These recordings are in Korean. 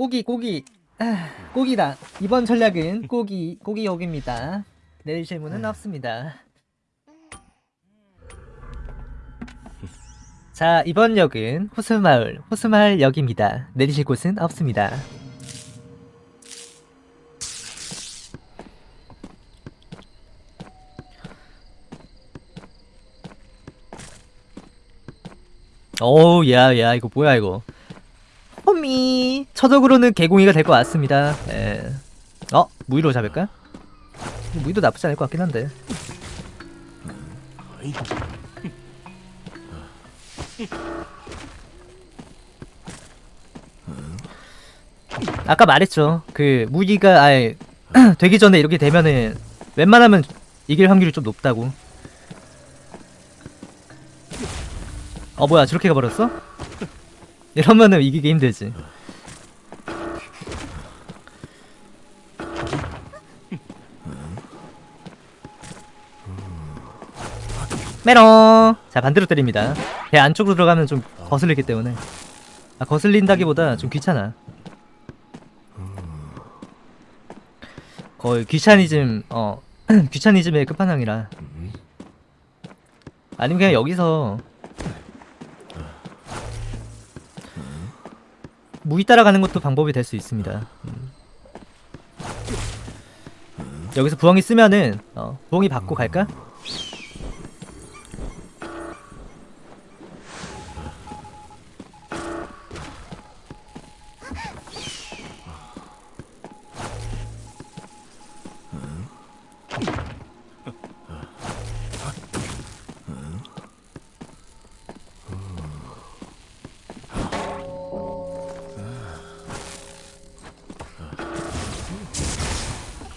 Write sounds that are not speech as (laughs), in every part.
꼬기 꼬기. 아, 꼬기다. 이번 전략은 꼬기 꼬기 역입니다. 내리실 문은 없습니다. 자 이번 역은 호수마을 호수마을 역입니다. 내리실 곳은 없습니다. 오우 야야 이거 뭐야 이거 호미 처적으로는 개공이가 될 것 같습니다 예. 어? 무의로 잡을까? 무의도 나쁘지 않을 것 같긴 한데 아까 말했죠 그 무기가 아예 (clears throat) 되기 전에 이렇게 되면은 웬만하면 이길 확률이 좀 높다고 어 뭐야 저렇게 가버렸어? 이러면은 이기기 힘들지. 메롱! 자 반대로 때립니다. 배 안쪽으로 들어가면 좀 거슬리기 때문에. 아 거슬린다기보다 좀 귀찮아. 거의 귀차니즘 어 (clears throat) 귀차니즘의 끝판왕이라. 아니면 그냥 여기서 무기 따라가는 것도 방법이 될 수 있습니다 음. 여기서 부엉이 쓰면은 어, 부엉이 받고 갈까?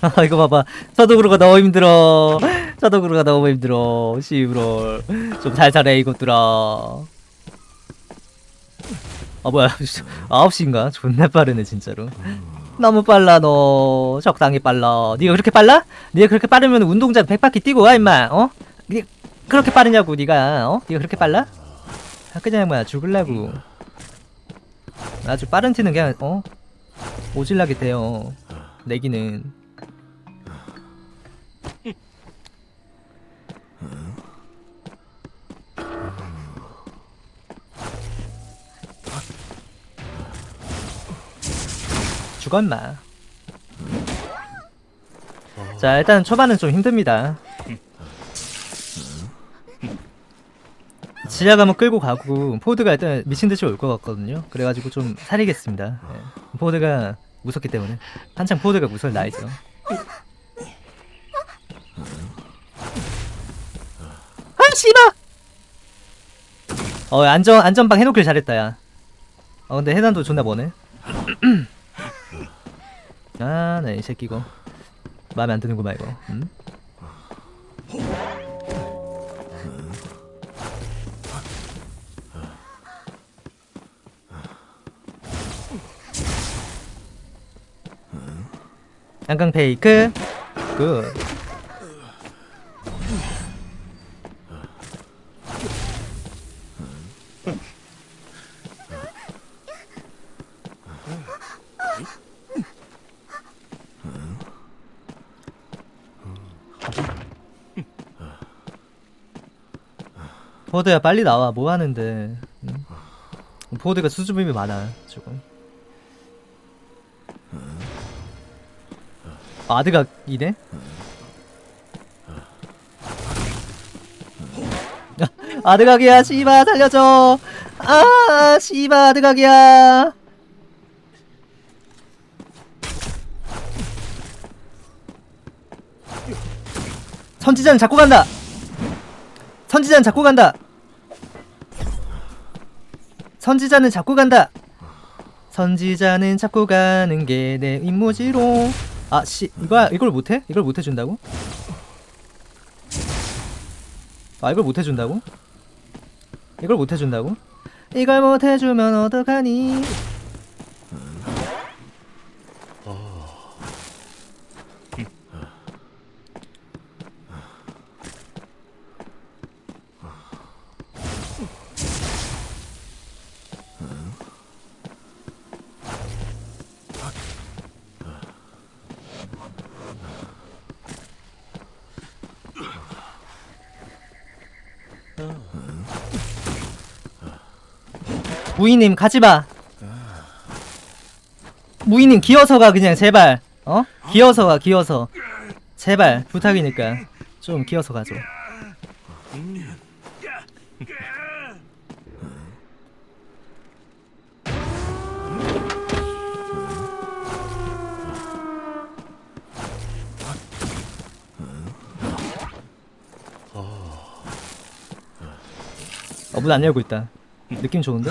(laughs) 이거 봐봐. 서독으로가 너무 힘들어. 서독으로가 너무 힘들어. 씨브롤 좀 살살해 이것들아. 아 뭐야. (laughs) 9시인가? 존나 빠르네 진짜로. 너무 빨라 너. 적당히 빨라. 네가 그렇게 빨라? 네가 그렇게 빠르면 운동장 100바퀴 뛰고 와 임마. 어? 네 그렇게 빠르냐고 네가. 어? 네가 그렇게 빨라? 아 그냥 뭐야. 죽을라고. 아주 빠른 티는 그냥 어? 오질나게 돼요. 내기는 죽어 임마 자 일단 초반은 좀 힘듭니다. 지하 가면 끌고 가고 포드가 일단 미친듯이 올 것 같거든요. 그래가지고 좀 살리겠습니다. 예. 포드가 무섭기 때문에. 한창 포드가 무서울 나이죠. 아 씨발! 어 안전 안전방 해놓길 잘했다 야어 근데 해난도 존나 머네 (clears throat) 아네 이 새끼 이거 마음에 안 드는구만 이거 음? 양강 페이크. 굿 포드야 빨리 나와. 뭐 하는데. 응? 포드가 수줍음이 많아 조금. 아드각이네? (laughs) 아드각이야 씨바 살려줘. 아 씨바 아드각이야. 선지자는 잡고 간다. 선지자는 잡고 간다 선지자는 잡고 간다 선지자는 잡고 가는 게 내 임무지롱 아씨 이거 이걸 못 해? 이걸 못 해준다고? 아 이걸 못 해준다고? 이걸 못 해준다고? 이걸 못 해주면 어떡하니? 무이님 가지마. 무이님 기어서 가 그냥 제발. 어? 기어서 가 기어서. 제발 부탁이니까. 좀 기어서 가줘 어, 문안 열고 있다. 느낌 좋은데?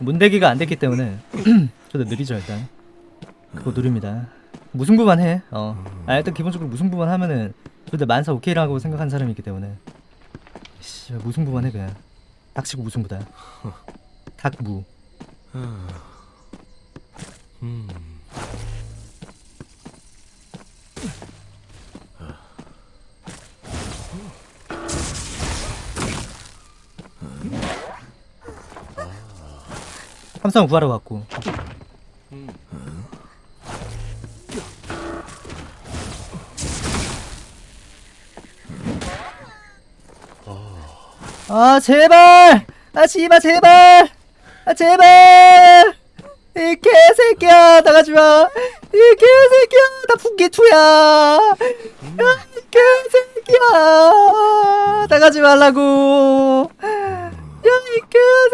문대기가 안 됐기 때문에 (clears throat) 저도 느리죠 일단. 그거 누릅니다. 무승부만 해. 어. 아 일단 기본적으로 무승부만 하면은 저도 만사 오케이라고 생각한 사람이기 때문에. 씨 무승부만 해 그냥. 닥치고 무승부다. 닥무. 함성 구하러 갔고. 아 제발! 아 씨발 제발! 아 제발! 이 개새끼야 나가지마! 이 개새끼야 나 분기투야! 야이 개새끼야 나가지 말라고!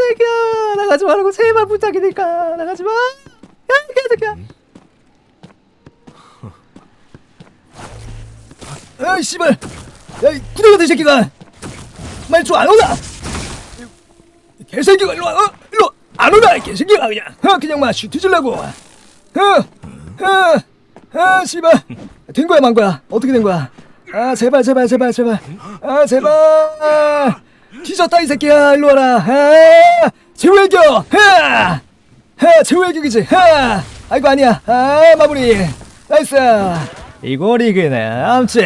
야이 개새끼야 나가지 말라고 제발 부탁이니까 나가지 마! 야이 개새끼야! 아이 씨발! 야이 구덩이 같은 새끼가! 말좀안 오나? 이 개새끼가 일로 와, 어? 일로 와. 안 오나 이 개새끼가 그냥, 어 그냥 막 뒤질라고, 어, 어, 아 씨발, 된 거야 만 거야? 어떻게 된 거야? 아 제발 제발 제발 제발, 아 제발, 뒤졌다 이 새끼야. 일로 와라, 아 최후의 격, 하, 하! 최후의 격이지, 하, 아이고 아니야, 아 마무리, 나이스, 이거 리 그네, 암치.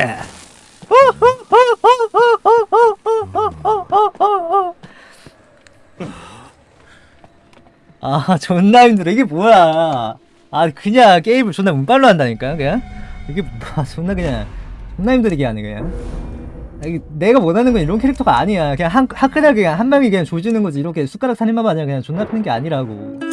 아 존나 힘들어. 이게 뭐야? 아 그냥 게임을 존나 운빨로 한다니까 그냥? 이게 뭐 존나 그냥 존나 힘들게 하네 그냥. 아, 내가 원하는 건 이런 캐릭터가 아니야. 그냥 한, 화끈하게 그냥 한 방에 그냥 조지는 거지. 이렇게 숟가락 살인마만 아니라 그냥 존나 패는 게 아니라고